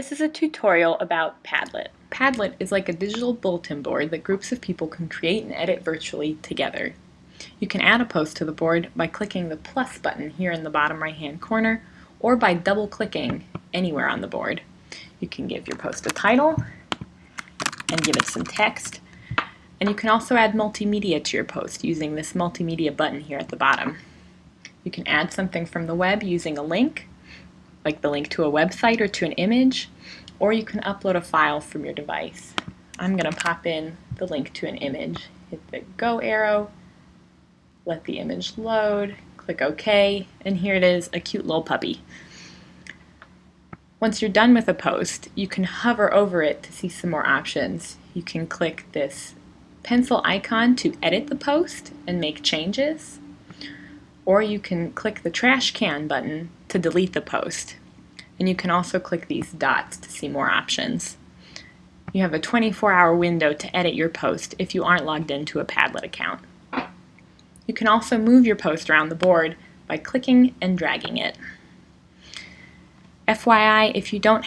This is a tutorial about Padlet. Padlet is like a digital bulletin board that groups of people can create and edit virtually together. You can add a post to the board by clicking the plus button here in the bottom right hand corner or by double clicking anywhere on the board. You can give your post a title and give it some text and you can also add multimedia to your post using this multimedia button here at the bottom. You can add something from the web using a link like the link to a website or to an image, or you can upload a file from your device. I'm going to pop in the link to an image. Hit the go arrow, let the image load, click OK, and here it is, a cute little puppy. Once you're done with a post, you can hover over it to see some more options. You can click this pencil icon to edit the post and make changes or you can click the trash can button to delete the post. And you can also click these dots to see more options. You have a 24-hour window to edit your post if you aren't logged into a Padlet account. You can also move your post around the board by clicking and dragging it. FYI, if you don't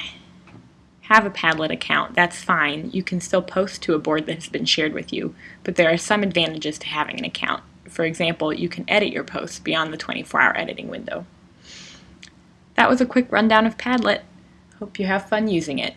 have a Padlet account, that's fine. You can still post to a board that has been shared with you, but there are some advantages to having an account. For example, you can edit your posts beyond the 24-hour editing window. That was a quick rundown of Padlet. Hope you have fun using it.